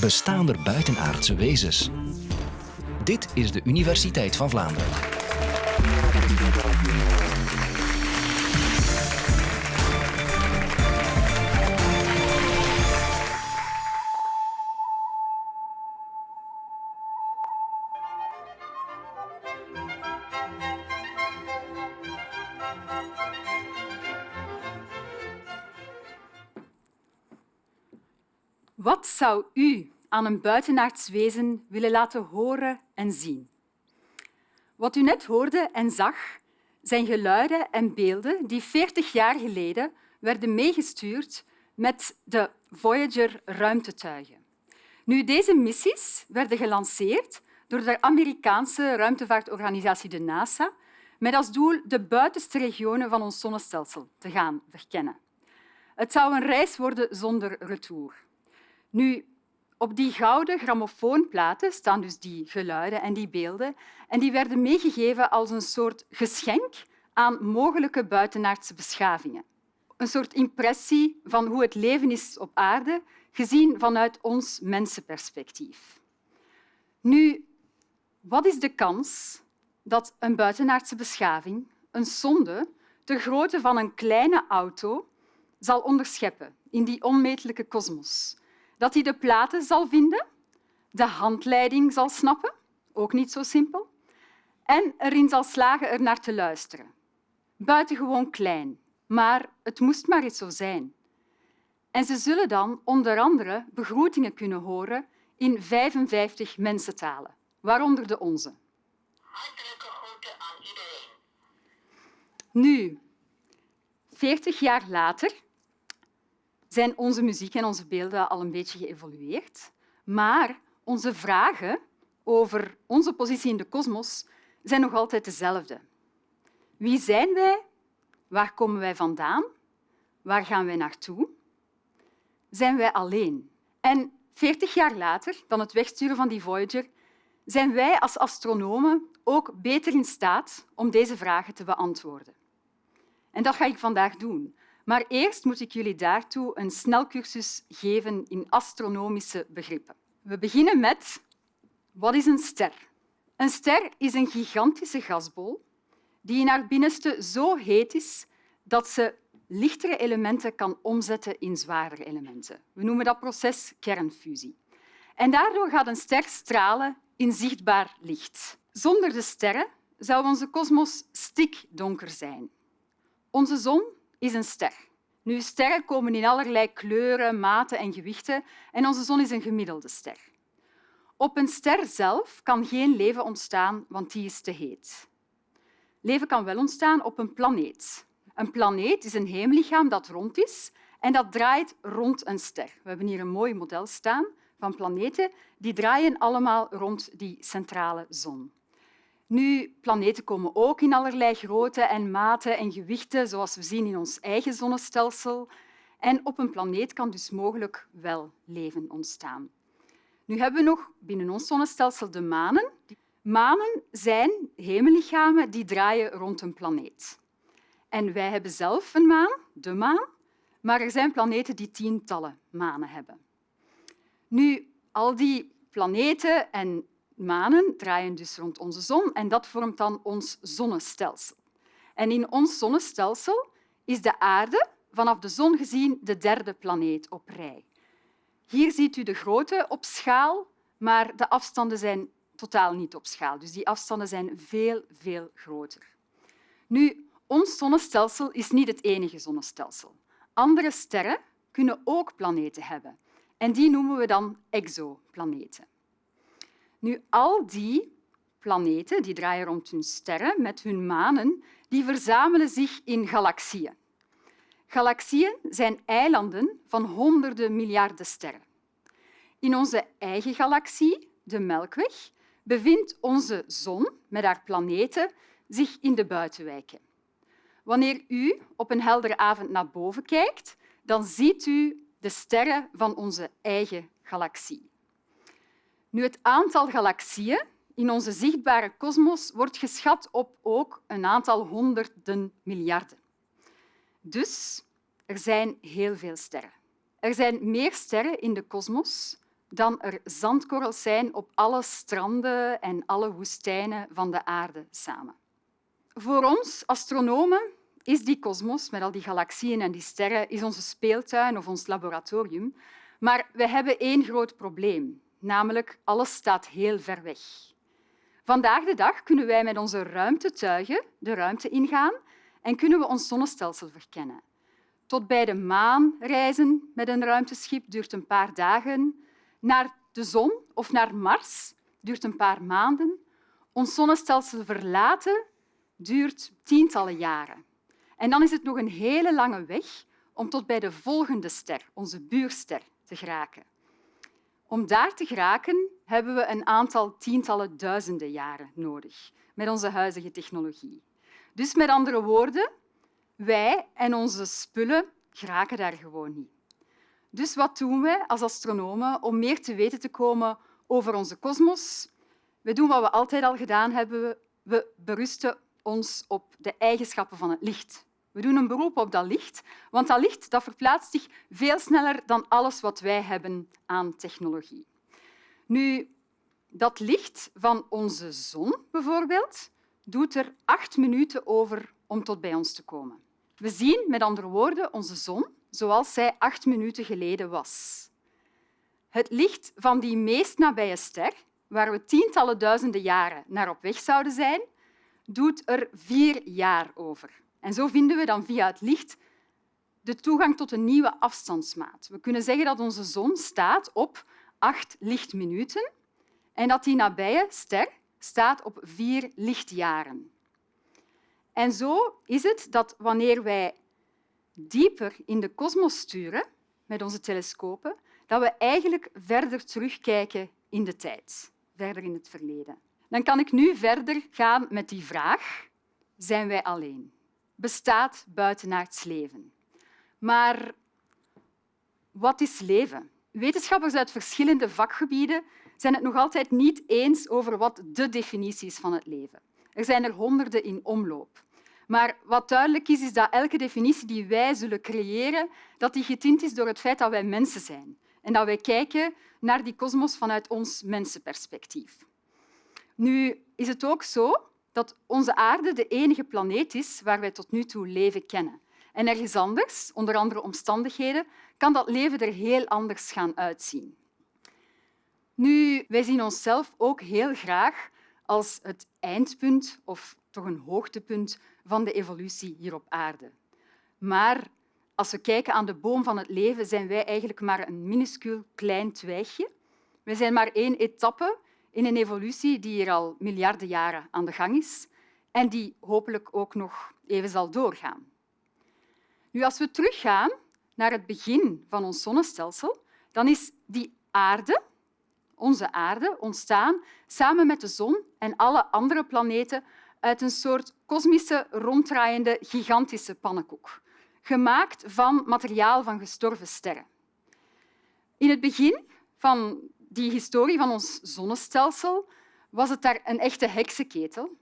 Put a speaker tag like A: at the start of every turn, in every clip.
A: Bestaan er buitenaardse wezens? Dit is de Universiteit van Vlaanderen.
B: U aan een buitenaards wezen willen laten horen en zien? Wat u net hoorde en zag, zijn geluiden en beelden die 40 jaar geleden werden meegestuurd met de Voyager-ruimtetuigen. Nu, deze missies werden gelanceerd door de Amerikaanse ruimtevaartorganisatie de NASA met als doel de buitenste regionen van ons zonnestelsel te gaan verkennen. Het zou een reis worden zonder retour. Nu, op die gouden grammofoonplaten staan dus die geluiden en die beelden en die werden meegegeven als een soort geschenk aan mogelijke buitenaardse beschavingen. Een soort impressie van hoe het leven is op aarde, gezien vanuit ons mensenperspectief. Nu, wat is de kans dat een buitenaardse beschaving een sonde ter grootte van een kleine auto zal onderscheppen in die onmetelijke kosmos? Dat hij de platen zal vinden, de handleiding zal snappen, ook niet zo simpel, en erin zal slagen er naar te luisteren. Buitengewoon klein, maar het moest maar eens zo zijn. En ze zullen dan onder andere begroetingen kunnen horen in 55 mensentalen, waaronder de onze.
C: Hartelijke groeten aan iedereen.
B: Nu, 40 jaar later zijn onze muziek en onze beelden al een beetje geëvolueerd. Maar onze vragen over onze positie in de kosmos zijn nog altijd dezelfde. Wie zijn wij? Waar komen wij vandaan? Waar gaan wij naartoe? Zijn wij alleen? En 40 jaar later dan het wegsturen van die Voyager zijn wij als astronomen ook beter in staat om deze vragen te beantwoorden. En dat ga ik vandaag doen. Maar eerst moet ik jullie daartoe een snelcursus geven in astronomische begrippen. We beginnen met wat is een ster? Een ster is een gigantische gasbol die in haar binnenste zo heet is dat ze lichtere elementen kan omzetten in zwaardere elementen. We noemen dat proces kernfusie. En daardoor gaat een ster stralen in zichtbaar licht. Zonder de sterren zou onze kosmos stikdonker zijn. Onze zon is een ster. Nu, sterren komen in allerlei kleuren, maten en gewichten en onze zon is een gemiddelde ster. Op een ster zelf kan geen leven ontstaan, want die is te heet. Leven kan wel ontstaan op een planeet. Een planeet is een hemellichaam dat rond is en dat draait rond een ster. We hebben hier een mooi model staan van planeten die draaien allemaal rond die centrale zon. Nu, planeten komen ook in allerlei grootte en maten en gewichten, zoals we zien in ons eigen zonnestelsel. En op een planeet kan dus mogelijk wel leven ontstaan. Nu hebben we nog binnen ons zonnestelsel de manen. Manen zijn hemellichamen die draaien rond een planeet. En wij hebben zelf een maan, de maan, maar er zijn planeten die tientallen manen hebben. Nu, al die planeten en manen draaien dus rond onze zon en dat vormt dan ons zonnestelsel. En in ons zonnestelsel is de aarde vanaf de zon gezien de derde planeet op rij. Hier ziet u de grootte op schaal, maar de afstanden zijn totaal niet op schaal. Dus die afstanden zijn veel, veel groter. Nu, ons zonnestelsel is niet het enige zonnestelsel. Andere sterren kunnen ook planeten hebben. En die noemen we dan exoplaneten. Nu, al die planeten die draaien rond hun sterren met hun manen, die verzamelen zich in galaxieën. Galaxieën zijn eilanden van honderden miljarden sterren. In onze eigen galaxie, de Melkweg, bevindt onze zon met haar planeten zich in de buitenwijken. Wanneer u op een heldere avond naar boven kijkt, dan ziet u de sterren van onze eigen galaxie. Nu, het aantal galaxieën in onze zichtbare kosmos wordt geschat op ook een aantal honderden miljarden. Dus er zijn heel veel sterren. Er zijn meer sterren in de kosmos dan er zandkorrels zijn op alle stranden en alle woestijnen van de aarde samen. Voor ons, astronomen, is die kosmos met al die galaxieën en die sterren is onze speeltuin of ons laboratorium. Maar we hebben één groot probleem, namelijk alles staat heel ver weg. Vandaag de dag kunnen wij met onze ruimtetuigen de ruimte ingaan en kunnen we ons zonnestelsel verkennen. Tot bij de maan reizen met een ruimteschip duurt een paar dagen. Naar de zon of naar Mars duurt een paar maanden. Ons zonnestelsel verlaten duurt tientallen jaren. En dan is het nog een hele lange weg om tot bij de volgende ster, onze buurster, te geraken. Om daar te geraken hebben we een aantal tientallen duizenden jaren nodig met onze huidige technologie. Dus met andere woorden, wij en onze spullen geraken daar gewoon niet. Dus wat doen wij als astronomen om meer te weten te komen over onze kosmos? We doen wat we altijd al gedaan hebben. We berusten ons op de eigenschappen van het licht. We doen een beroep op dat licht, want dat licht dat verplaatst zich veel sneller dan alles wat wij hebben aan technologie. Nu, dat licht van onze zon bijvoorbeeld doet er acht minuten over om tot bij ons te komen. We zien met andere woorden onze zon zoals zij acht minuten geleden was. Het licht van die meest nabije ster, waar we tientallen duizenden jaren naar op weg zouden zijn, doet er vier jaar over. En zo vinden we dan via het licht de toegang tot een nieuwe afstandsmaat. We kunnen zeggen dat onze zon staat op acht lichtminuten en dat die nabije ster staat op vier lichtjaren. En zo is het dat wanneer wij dieper in de kosmos sturen met onze telescopen, dat we eigenlijk verder terugkijken in de tijd, verder in het verleden. Dan kan ik nu verder gaan met die vraag. Zijn wij alleen? Bestaat buitenaards leven? Maar wat is leven? Wetenschappers uit verschillende vakgebieden zijn het nog altijd niet eens over wat de definitie is van het leven. Er zijn er honderden in omloop. Maar wat duidelijk is, is dat elke definitie die wij zullen creëren, dat die getint is door het feit dat wij mensen zijn en dat wij kijken naar die kosmos vanuit ons mensenperspectief. Nu is het ook zo dat onze aarde de enige planeet is waar wij tot nu toe leven kennen. En ergens anders, onder andere omstandigheden, kan dat leven er heel anders gaan uitzien. Nu, wij zien onszelf ook heel graag als het eindpunt of toch een hoogtepunt van de evolutie hier op aarde. Maar als we kijken aan de boom van het leven, zijn wij eigenlijk maar een minuscuul klein twijgje. We zijn maar één etappe in een evolutie die hier al miljarden jaren aan de gang is en die hopelijk ook nog even zal doorgaan. Nu, als we teruggaan naar het begin van ons zonnestelsel, dan is die aarde, onze aarde, ontstaan samen met de zon en alle andere planeten uit een soort kosmische, ronddraaiende, gigantische pannenkoek, gemaakt van materiaal van gestorven sterren. In het begin van die historie van ons zonnestelsel was het daar een echte heksenketel.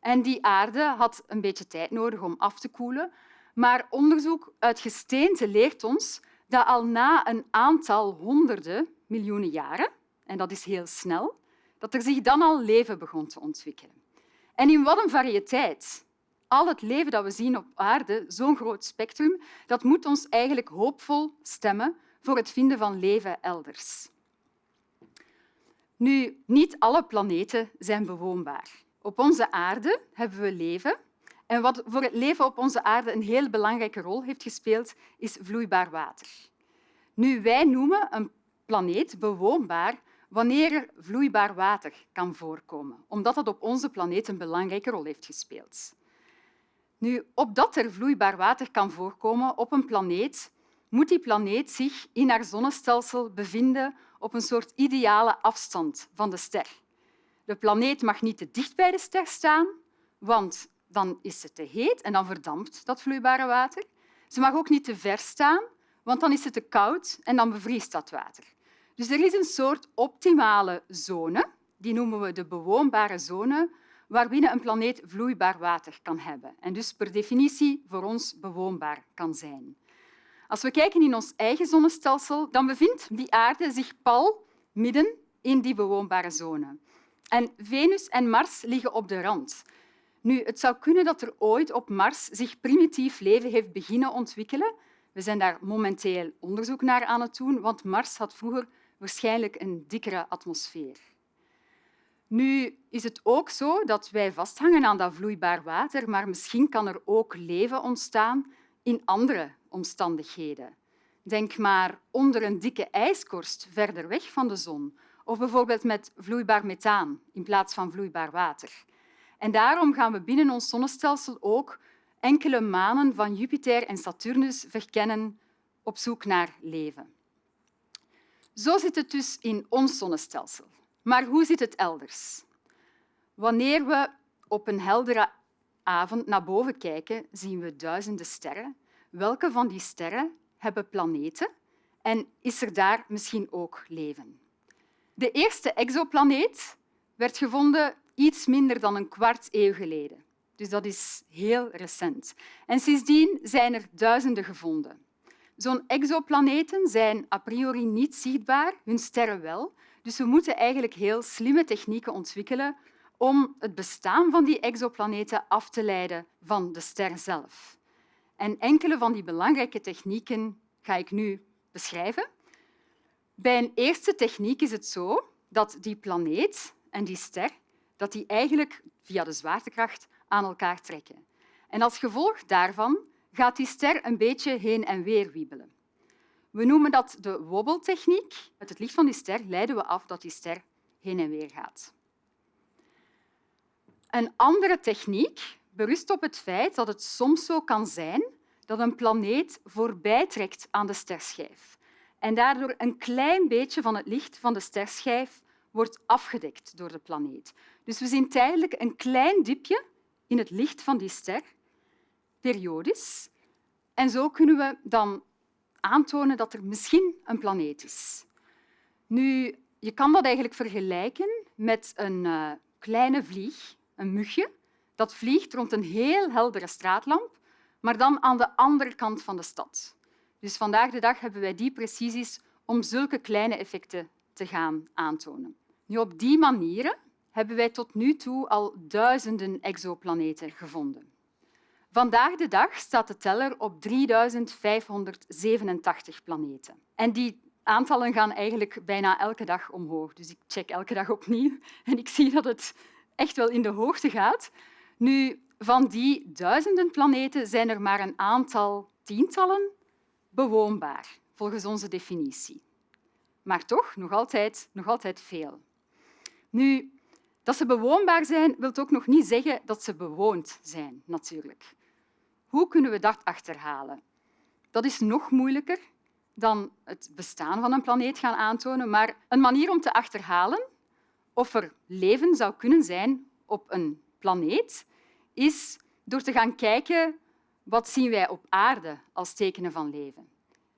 B: En die aarde had een beetje tijd nodig om af te koelen. Maar onderzoek uit gesteente leert ons dat al na een aantal honderden miljoenen jaren, en dat is heel snel, dat er zich dan al leven begon te ontwikkelen. En in wat een variëteit. Al het leven dat we zien op aarde, zo'n groot spectrum, dat moet ons eigenlijk hoopvol stemmen voor het vinden van leven elders. Nu, niet alle planeten zijn bewoonbaar. Op onze aarde hebben we leven. En wat voor het leven op onze aarde een heel belangrijke rol heeft gespeeld, is vloeibaar water. Nu, wij noemen een planeet bewoonbaar wanneer er vloeibaar water kan voorkomen, omdat dat op onze planeet een belangrijke rol heeft gespeeld. Nu, opdat er vloeibaar water kan voorkomen op een planeet, moet die planeet zich in haar zonnestelsel bevinden op een soort ideale afstand van de ster. De planeet mag niet te dicht bij de ster staan, want dan is het te heet en dan verdampt dat vloeibare water. Ze mag ook niet te ver staan, want dan is het te koud en dan bevriest dat water. Dus er is een soort optimale zone, die noemen we de bewoonbare zone, waarbinnen een planeet vloeibaar water kan hebben en dus per definitie voor ons bewoonbaar kan zijn. Als we kijken in ons eigen zonnestelsel, dan bevindt die aarde zich pal midden in die bewoonbare zone. En Venus en Mars liggen op de rand. Nu, het zou kunnen dat er ooit op Mars zich primitief leven heeft beginnen ontwikkelen. We zijn daar momenteel onderzoek naar aan het doen, want Mars had vroeger waarschijnlijk een dikkere atmosfeer. Nu is het ook zo dat wij vasthangen aan dat vloeibaar water, maar misschien kan er ook leven ontstaan in andere omstandigheden. Denk maar onder een dikke ijskorst verder weg van de zon of bijvoorbeeld met vloeibaar methaan in plaats van vloeibaar water. En daarom gaan we binnen ons zonnestelsel ook enkele manen van Jupiter en Saturnus verkennen op zoek naar leven. Zo zit het dus in ons zonnestelsel. Maar hoe zit het elders? Wanneer we op een heldere avond naar boven kijken, zien we duizenden sterren. Welke van die sterren hebben planeten en is er daar misschien ook leven? De eerste exoplaneet werd gevonden iets minder dan een kwart eeuw geleden. Dus dat is heel recent. En sindsdien zijn er duizenden gevonden. Zo'n exoplaneten zijn a priori niet zichtbaar, hun sterren wel. Dus we moeten eigenlijk heel slimme technieken ontwikkelen om het bestaan van die exoplaneten af te leiden van de ster zelf. En enkele van die belangrijke technieken ga ik nu beschrijven. Bij een eerste techniek is het zo dat die planeet en die ster dat die eigenlijk via de zwaartekracht aan elkaar trekken. En als gevolg daarvan gaat die ster een beetje heen en weer wiebelen. We noemen dat de wobbeltechniek. Met het licht van die ster leiden we af dat die ster heen en weer gaat. Een andere techniek berust op het feit dat het soms zo kan zijn dat een planeet voorbijtrekt aan de sterschijf en daardoor een klein beetje van het licht van de sterschijf wordt afgedekt door de planeet. Dus we zien tijdelijk een klein dipje in het licht van die ster, periodisch. En zo kunnen we dan aantonen dat er misschien een planeet is. Nu, je kan dat eigenlijk vergelijken met een uh, kleine vlieg, een mugje, dat vliegt rond een heel heldere straatlamp, maar dan aan de andere kant van de stad. Dus vandaag de dag hebben wij die precisies om zulke kleine effecten te gaan aantonen. Nu, op die manieren hebben wij tot nu toe al duizenden exoplaneten gevonden. Vandaag de dag staat de teller op 3587 planeten. En die aantallen gaan eigenlijk bijna elke dag omhoog. Dus ik check elke dag opnieuw en ik zie dat het echt wel in de hoogte gaat. Nu, van die duizenden planeten zijn er maar een aantal tientallen bewoonbaar, volgens onze definitie. Maar toch nog altijd, nog altijd veel. Nu, dat ze bewoonbaar zijn, wil ook nog niet zeggen dat ze bewoond zijn, natuurlijk. Hoe kunnen we dat achterhalen? Dat is nog moeilijker dan het bestaan van een planeet gaan aantonen, maar een manier om te achterhalen of er leven zou kunnen zijn op een planeet is door te gaan kijken wat zien wij op aarde als tekenen van leven.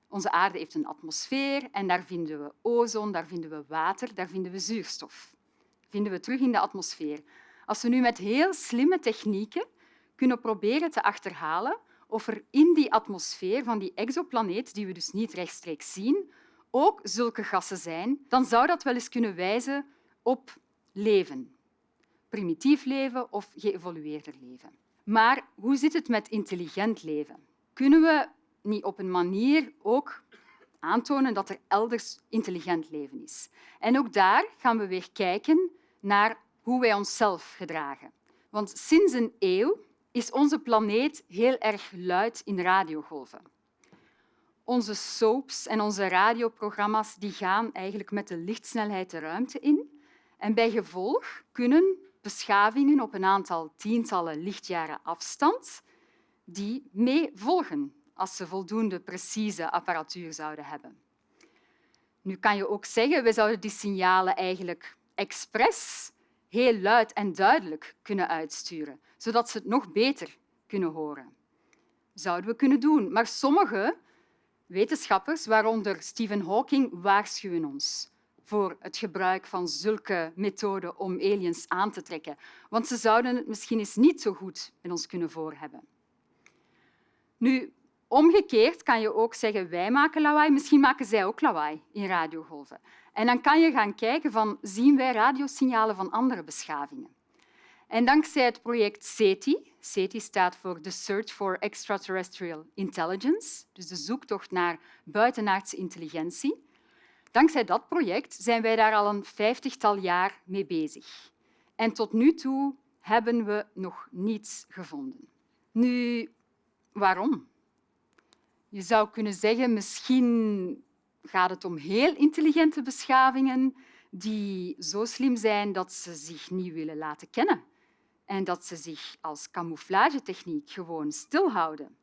B: Onze aarde heeft een atmosfeer en daar vinden we ozon, daar vinden we water, daar vinden we zuurstof vinden we terug in de atmosfeer. Als we nu met heel slimme technieken kunnen proberen te achterhalen of er in die atmosfeer van die exoplaneet, die we dus niet rechtstreeks zien, ook zulke gassen zijn, dan zou dat wel eens kunnen wijzen op leven. Primitief leven of geëvolueerder leven. Maar hoe zit het met intelligent leven? Kunnen we niet op een manier ook aantonen dat er elders intelligent leven is? En ook daar gaan we weer kijken naar hoe wij onszelf gedragen. Want sinds een eeuw is onze planeet heel erg luid in radiogolven. Onze soaps en onze radioprogramma's die gaan eigenlijk met de lichtsnelheid de ruimte in. En bij gevolg kunnen beschavingen op een aantal tientallen lichtjaren afstand die mee volgen als ze voldoende precieze apparatuur zouden hebben. Nu kan je ook zeggen, we zouden die signalen eigenlijk expres heel luid en duidelijk kunnen uitsturen, zodat ze het nog beter kunnen horen. Zouden we kunnen doen, maar sommige wetenschappers, waaronder Stephen Hawking, waarschuwen ons voor het gebruik van zulke methoden om aliens aan te trekken, want ze zouden het misschien eens niet zo goed met ons kunnen voorhebben. Nu, omgekeerd kan je ook zeggen wij maken lawaai, misschien maken zij ook lawaai in radiogolven. En dan kan je gaan kijken van zien wij radiosignalen van andere beschavingen. En dankzij het project SETI, SETI staat voor The Search for Extraterrestrial Intelligence, dus de zoektocht naar buitenaardse intelligentie. Dankzij dat project zijn wij daar al een vijftigtal jaar mee bezig. En tot nu toe hebben we nog niets gevonden. Nu, waarom? Je zou kunnen zeggen, misschien gaat het om heel intelligente beschavingen die zo slim zijn dat ze zich niet willen laten kennen en dat ze zich als camouflagetechniek gewoon stilhouden.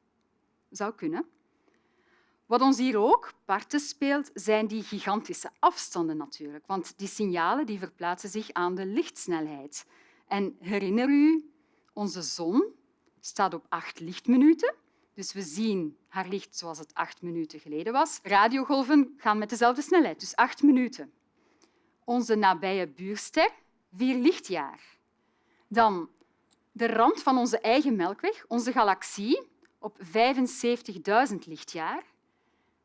B: Zou kunnen. Wat ons hier ook parten speelt, zijn die gigantische afstanden natuurlijk, want die signalen die verplaatsen zich aan de lichtsnelheid. En herinner u, onze zon staat op acht lichtminuten, dus we zien haar licht zoals het acht minuten geleden was. Radiogolven gaan met dezelfde snelheid, dus acht minuten. Onze nabije buurster, vier lichtjaar. Dan de rand van onze eigen melkweg, onze galaxie, op 75.000 lichtjaar.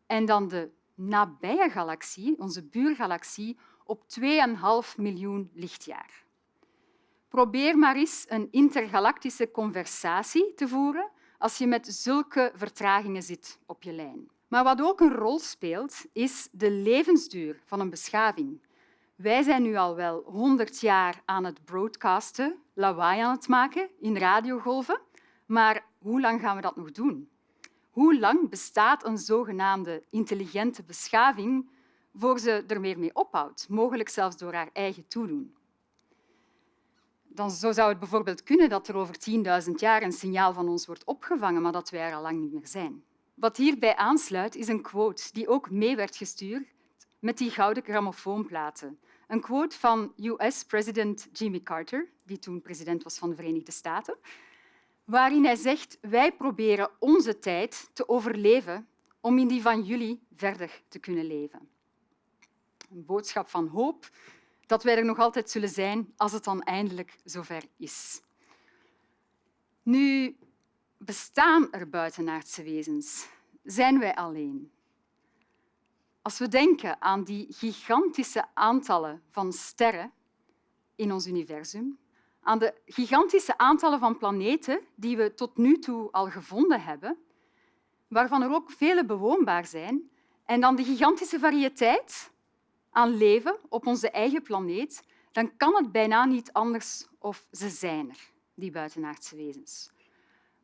B: En dan de nabije galaxie, onze buurgalaxie, op 2,5 miljoen lichtjaar. Probeer maar eens een intergalactische conversatie te voeren als je met zulke vertragingen zit op je lijn. Maar wat ook een rol speelt, is de levensduur van een beschaving. Wij zijn nu al wel 100 jaar aan het broadcasten, lawaai aan het maken in radiogolven, maar hoe lang gaan we dat nog doen? Hoe lang bestaat een zogenaamde intelligente beschaving voor ze er meer mee ophoudt, mogelijk zelfs door haar eigen toedoen? Dan zo zou het bijvoorbeeld kunnen dat er over 10.000 jaar een signaal van ons wordt opgevangen, maar dat wij er al lang niet meer zijn. Wat hierbij aansluit, is een quote die ook mee werd gestuurd met die gouden grammofoonplaten. Een quote van US-president Jimmy Carter, die toen president was van de Verenigde Staten, waarin hij zegt wij proberen onze tijd te overleven om in die van jullie verder te kunnen leven. Een boodschap van hoop dat wij er nog altijd zullen zijn als het dan eindelijk zover is. Nu, bestaan er buitenaardse wezens? Zijn wij alleen? Als we denken aan die gigantische aantallen van sterren in ons universum, aan de gigantische aantallen van planeten die we tot nu toe al gevonden hebben, waarvan er ook vele bewoonbaar zijn, en dan de gigantische variëteit aan leven op onze eigen planeet, dan kan het bijna niet anders of ze zijn er, die buitenaardse wezens.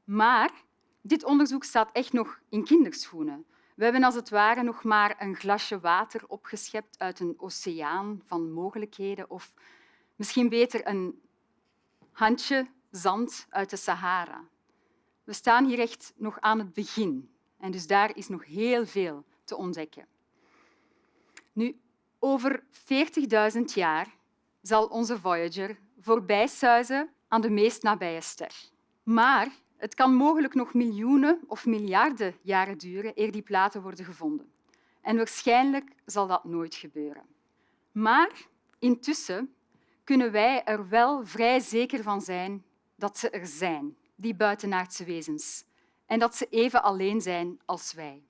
B: Maar dit onderzoek staat echt nog in kinderschoenen. We hebben als het ware nog maar een glasje water opgeschept uit een oceaan van mogelijkheden of misschien beter een handje zand uit de Sahara. We staan hier echt nog aan het begin en dus daar is nog heel veel te ontdekken. Nu, over 40.000 jaar zal onze Voyager voorbijsuizen aan de meest nabije ster. Maar het kan mogelijk nog miljoenen of miljarden jaren duren eer die platen worden gevonden. En waarschijnlijk zal dat nooit gebeuren. Maar intussen kunnen wij er wel vrij zeker van zijn dat ze er zijn, die buitenaardse wezens, en dat ze even alleen zijn als wij.